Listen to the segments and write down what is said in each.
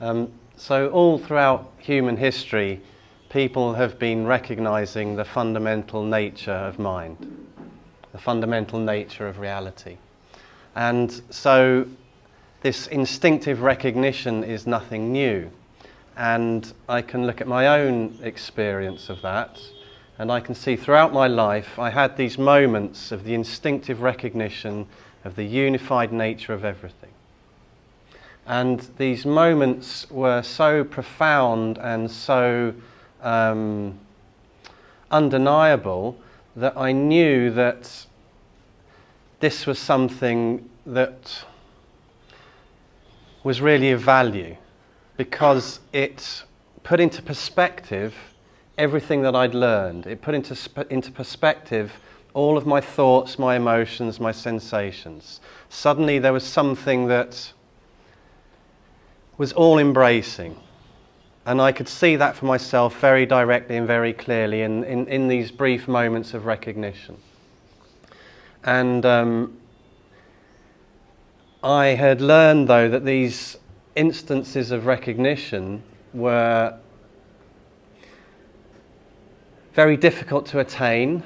Um, so all throughout human history, people have been recognizing the fundamental nature of mind, the fundamental nature of reality. And so this instinctive recognition is nothing new. And I can look at my own experience of that, and I can see throughout my life I had these moments of the instinctive recognition of the unified nature of everything. And these moments were so profound and so um, undeniable that I knew that this was something that was really of value because it put into perspective everything that I'd learned. It put into, into perspective all of my thoughts, my emotions, my sensations. Suddenly there was something that was all embracing. And I could see that for myself very directly and very clearly in, in, in these brief moments of recognition. And um, I had learned, though, that these instances of recognition were very difficult to attain,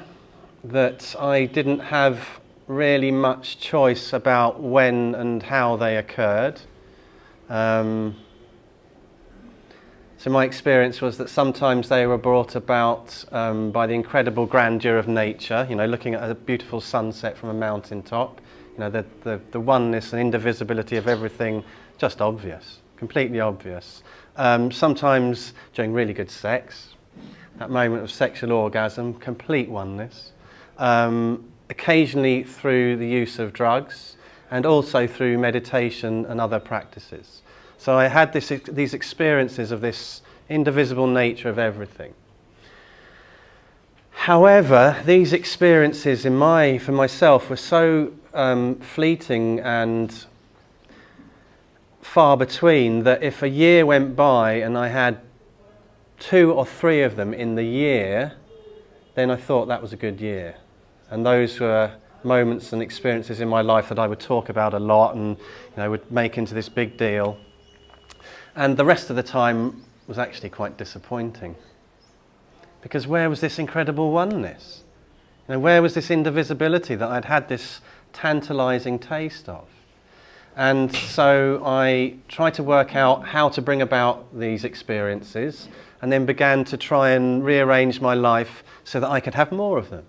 that I didn't have really much choice about when and how they occurred. Um, so my experience was that sometimes they were brought about um, by the incredible grandeur of nature, you know, looking at a beautiful sunset from a mountaintop, you know, the, the, the oneness and indivisibility of everything, just obvious, completely obvious. Um, sometimes during really good sex, that moment of sexual orgasm, complete oneness. Um, occasionally through the use of drugs, and also through meditation and other practices. So I had this, these experiences of this indivisible nature of everything. However, these experiences in my, for myself were so um, fleeting and far between that if a year went by and I had two or three of them in the year, then I thought that was a good year. And those were moments and experiences in my life that I would talk about a lot and you know, would make into this big deal. And the rest of the time was actually quite disappointing. Because where was this incredible oneness? You know, where was this indivisibility that I'd had this tantalizing taste of? And so I tried to work out how to bring about these experiences and then began to try and rearrange my life so that I could have more of them.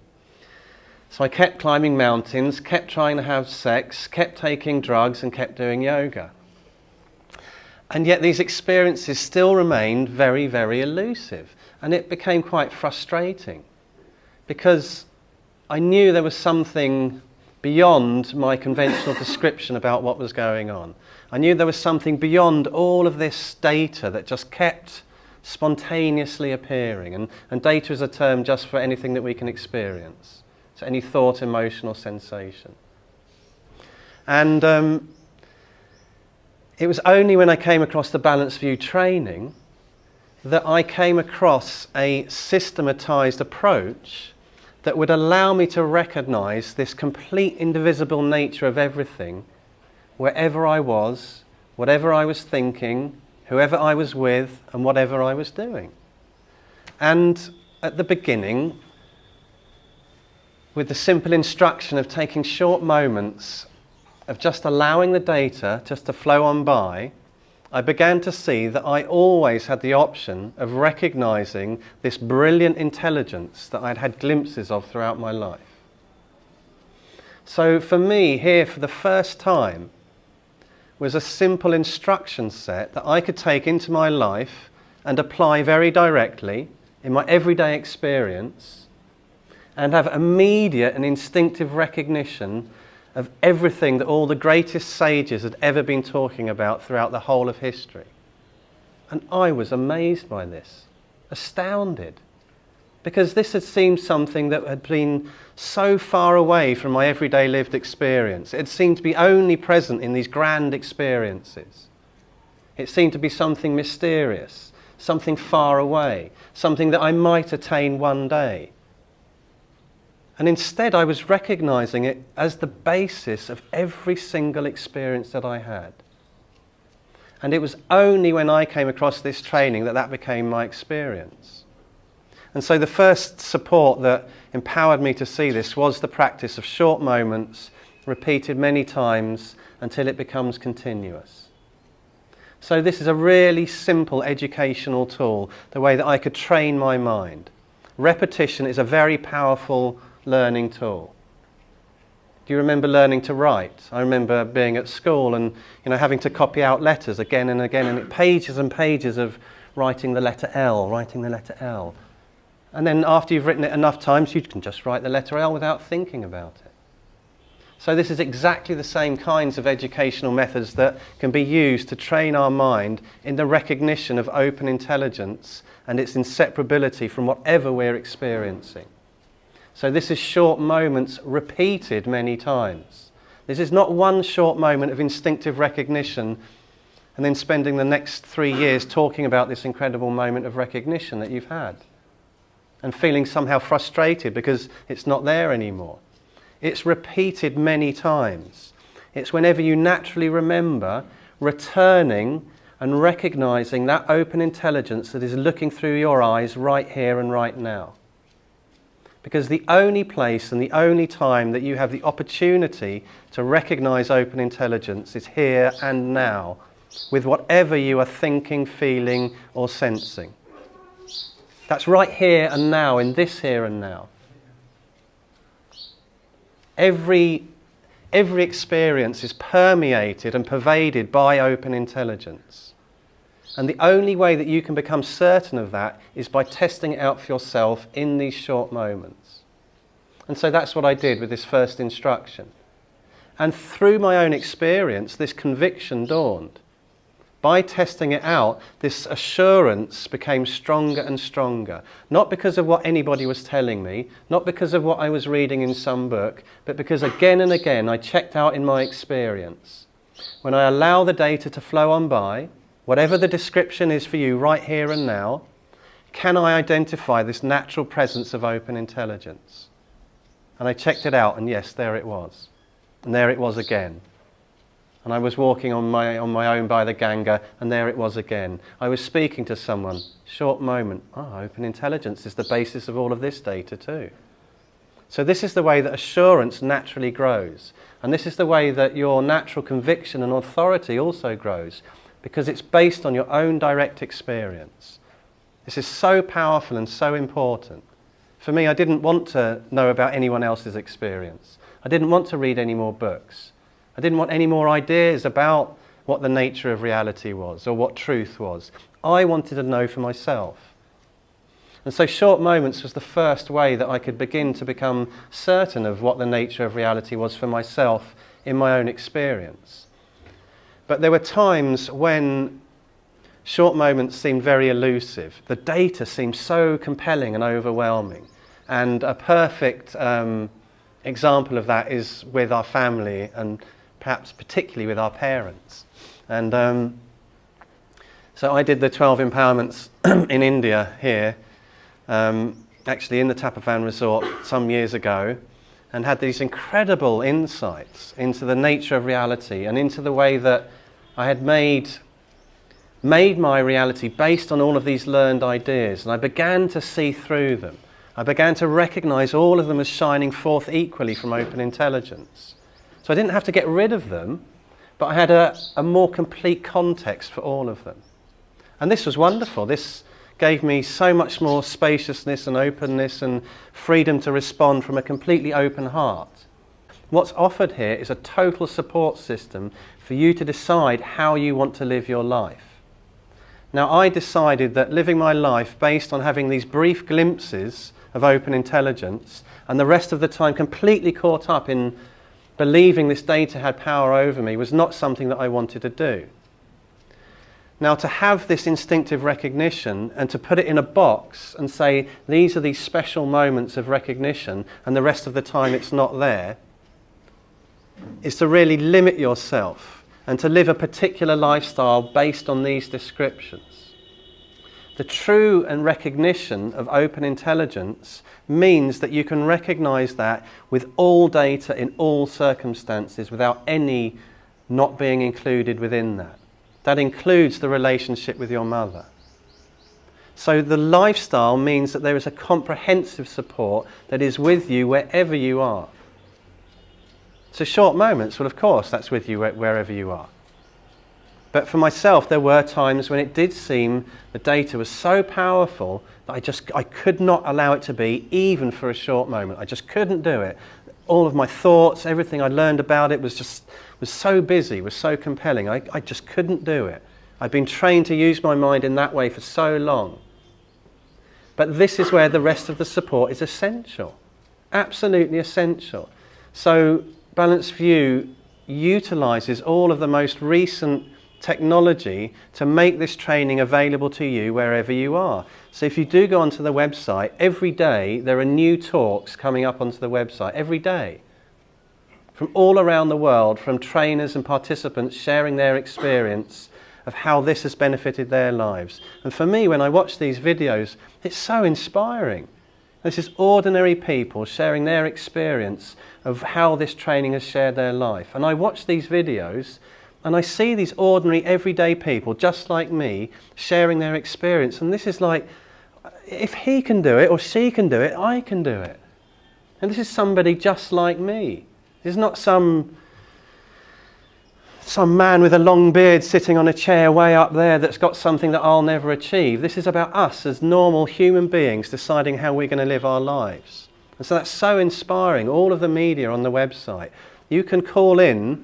So I kept climbing mountains, kept trying to have sex, kept taking drugs, and kept doing yoga. And yet these experiences still remained very, very elusive. And it became quite frustrating because I knew there was something beyond my conventional description about what was going on. I knew there was something beyond all of this data that just kept spontaneously appearing. And, and data is a term just for anything that we can experience. So any thought, emotion, or sensation. And um, it was only when I came across the Balanced View training that I came across a systematized approach that would allow me to recognize this complete indivisible nature of everything wherever I was, whatever I was thinking, whoever I was with, and whatever I was doing. And at the beginning, with the simple instruction of taking short moments of just allowing the data just to flow on by, I began to see that I always had the option of recognizing this brilliant intelligence that I'd had glimpses of throughout my life. So for me, here for the first time, was a simple instruction set that I could take into my life and apply very directly in my everyday experience and have immediate and instinctive recognition of everything that all the greatest sages had ever been talking about throughout the whole of history. And I was amazed by this, astounded, because this had seemed something that had been so far away from my everyday lived experience. It seemed to be only present in these grand experiences. It seemed to be something mysterious, something far away, something that I might attain one day. And instead, I was recognizing it as the basis of every single experience that I had. And it was only when I came across this training that that became my experience. And so the first support that empowered me to see this was the practice of short moments, repeated many times until it becomes continuous. So, this is a really simple educational tool, the way that I could train my mind. Repetition is a very powerful learning tool. Do you remember learning to write? I remember being at school and you know, having to copy out letters again and again, and pages and pages of writing the letter L, writing the letter L. And then after you've written it enough times, you can just write the letter L without thinking about it. So, this is exactly the same kinds of educational methods that can be used to train our mind in the recognition of open intelligence and its inseparability from whatever we're experiencing. So this is short moments repeated many times. This is not one short moment of instinctive recognition and then spending the next three years talking about this incredible moment of recognition that you've had and feeling somehow frustrated because it's not there anymore. It's repeated many times. It's whenever you naturally remember returning and recognizing that open intelligence that is looking through your eyes right here and right now. Because the only place and the only time that you have the opportunity to recognize open intelligence is here and now, with whatever you are thinking, feeling, or sensing. That's right here and now, in this here and now. Every, every experience is permeated and pervaded by open intelligence. And the only way that you can become certain of that is by testing it out for yourself in these short moments. And so that's what I did with this first instruction. And through my own experience, this conviction dawned. By testing it out, this assurance became stronger and stronger. Not because of what anybody was telling me, not because of what I was reading in some book, but because again and again I checked out in my experience. When I allow the data to flow on by, whatever the description is for you right here and now, can I identify this natural presence of open intelligence? And I checked it out, and yes, there it was. And there it was again. And I was walking on my, on my own by the Ganga, and there it was again. I was speaking to someone, short moment. Oh, open intelligence is the basis of all of this data, too. So, this is the way that assurance naturally grows. And this is the way that your natural conviction and authority also grows because it's based on your own direct experience. This is so powerful and so important. For me, I didn't want to know about anyone else's experience. I didn't want to read any more books. I didn't want any more ideas about what the nature of reality was or what truth was. I wanted to know for myself. And so, short moments was the first way that I could begin to become certain of what the nature of reality was for myself in my own experience. But there were times when short moments seemed very elusive. The data seemed so compelling and overwhelming. And a perfect um, example of that is with our family and perhaps particularly with our parents. And um, so I did the 12 empowerments in India here, um, actually in the Tapovan resort some years ago, and had these incredible insights into the nature of reality and into the way that I had made, made my reality based on all of these learned ideas, and I began to see through them. I began to recognize all of them as shining forth equally from open intelligence. So I didn't have to get rid of them, but I had a, a more complete context for all of them. And this was wonderful. This gave me so much more spaciousness and openness and freedom to respond from a completely open heart. What's offered here is a total support system for you to decide how you want to live your life. Now, I decided that living my life based on having these brief glimpses of open intelligence and the rest of the time completely caught up in believing this data had power over me was not something that I wanted to do. Now, to have this instinctive recognition and to put it in a box and say, these are these special moments of recognition, and the rest of the time it's not there, is to really limit yourself and to live a particular lifestyle based on these descriptions. The true and recognition of open intelligence means that you can recognize that with all data in all circumstances without any not being included within that. That includes the relationship with your mother. So the lifestyle means that there is a comprehensive support that is with you wherever you are. So short moments, well, of course, that's with you wherever you are. But for myself, there were times when it did seem the data was so powerful that I just I could not allow it to be, even for a short moment. I just couldn't do it. All of my thoughts, everything I learned about it was just was so busy, was so compelling. I, I just couldn't do it. I'd been trained to use my mind in that way for so long. But this is where the rest of the support is essential. Absolutely essential. So Balanced View utilizes all of the most recent technology to make this training available to you wherever you are. So if you do go onto the website, every day there are new talks coming up onto the website, every day. From all around the world, from trainers and participants sharing their experience of how this has benefited their lives. And for me, when I watch these videos, it's so inspiring. This is ordinary people sharing their experience of how this training has shared their life. And I watch these videos and I see these ordinary, everyday people, just like me, sharing their experience. And this is like, if he can do it or she can do it, I can do it. And this is somebody just like me. This is not some some man with a long beard sitting on a chair way up there that's got something that I'll never achieve. This is about us as normal human beings deciding how we're going to live our lives. And so that's so inspiring. All of the media on the website. You can call in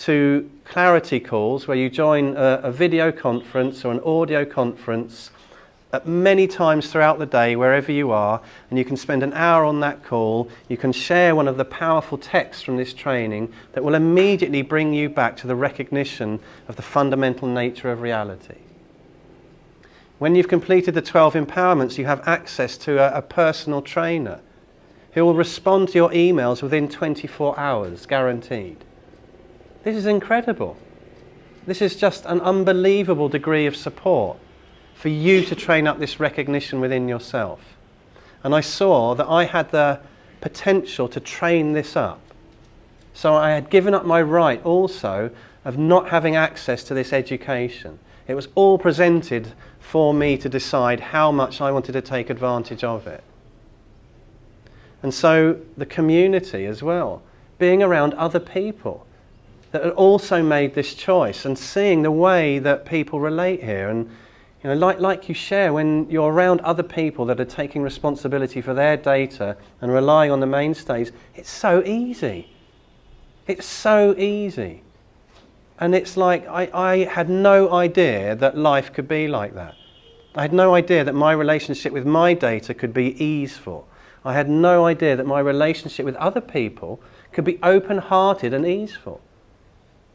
to clarity calls where you join a, a video conference or an audio conference at many times throughout the day, wherever you are, and you can spend an hour on that call. You can share one of the powerful texts from this training that will immediately bring you back to the recognition of the fundamental nature of reality. When you've completed the 12 empowerments, you have access to a, a personal trainer who will respond to your emails within 24 hours, guaranteed. This is incredible. This is just an unbelievable degree of support for you to train up this recognition within yourself. And I saw that I had the potential to train this up. So I had given up my right also of not having access to this education. It was all presented for me to decide how much I wanted to take advantage of it. And so the community as well, being around other people that had also made this choice and seeing the way that people relate here and you know, like, like you share when you're around other people that are taking responsibility for their data and relying on the mainstays, it's so easy. It's so easy. And it's like I, I had no idea that life could be like that. I had no idea that my relationship with my data could be easeful. I had no idea that my relationship with other people could be open hearted and easeful.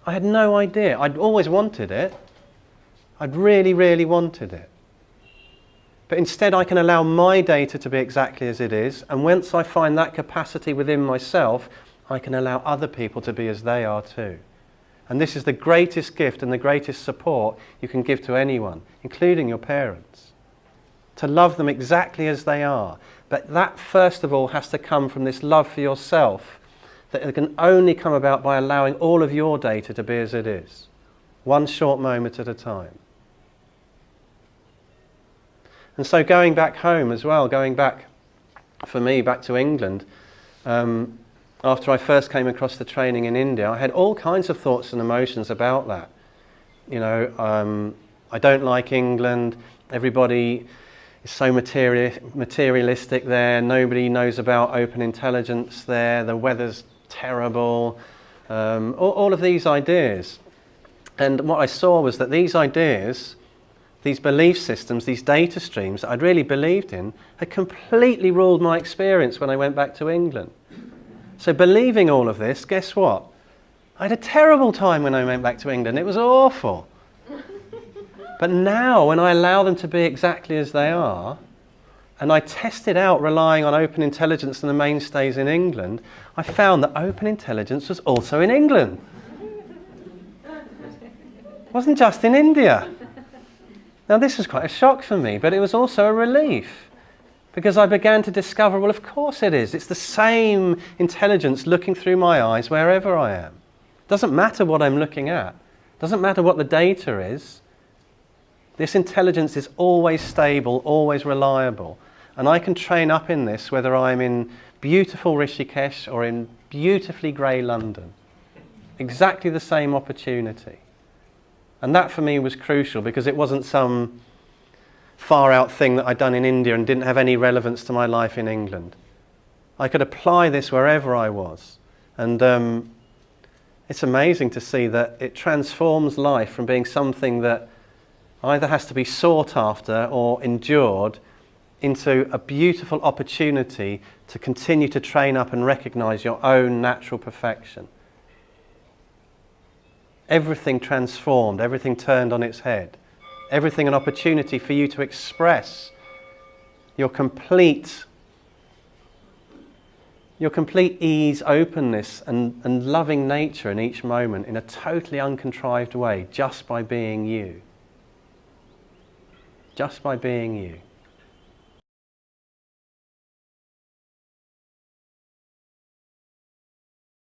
I had no idea. I'd always wanted it. I'd really, really wanted it. But instead, I can allow my data to be exactly as it is, and once I find that capacity within myself, I can allow other people to be as they are too. And this is the greatest gift and the greatest support you can give to anyone, including your parents. To love them exactly as they are. But that, first of all, has to come from this love for yourself that can only come about by allowing all of your data to be as it is, one short moment at a time. And so going back home as well, going back for me back to England, um, after I first came across the training in India, I had all kinds of thoughts and emotions about that. You know, um, I don't like England. Everybody is so material, materialistic there. Nobody knows about open intelligence there. The weather's terrible. Um, all, all of these ideas. And what I saw was that these ideas these belief systems, these data streams that I'd really believed in, had completely ruled my experience when I went back to England. So, believing all of this, guess what? I had a terrible time when I went back to England. It was awful. but now, when I allow them to be exactly as they are, and I tested out relying on open intelligence and the mainstays in England, I found that open intelligence was also in England. It wasn't just in India. Now, this was quite a shock for me, but it was also a relief because I began to discover well, of course it is. It's the same intelligence looking through my eyes wherever I am. Doesn't matter what I'm looking at, Doesn't matter what the data is, this intelligence is always stable, always reliable. And I can train up in this whether I'm in beautiful Rishikesh or in beautifully grey London. Exactly the same opportunity. And that for me was crucial because it wasn't some far out thing that I'd done in India and didn't have any relevance to my life in England. I could apply this wherever I was. And um, it's amazing to see that it transforms life from being something that either has to be sought after or endured into a beautiful opportunity to continue to train up and recognize your own natural perfection. Everything transformed, everything turned on its head, everything an opportunity for you to express your complete your complete ease, openness, and, and loving nature in each moment in a totally uncontrived way just by being you just by being you.